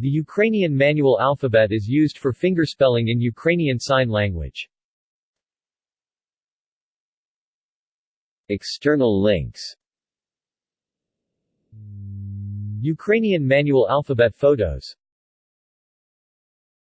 The Ukrainian manual alphabet is used for fingerspelling in Ukrainian Sign Language. External links Ukrainian manual alphabet photos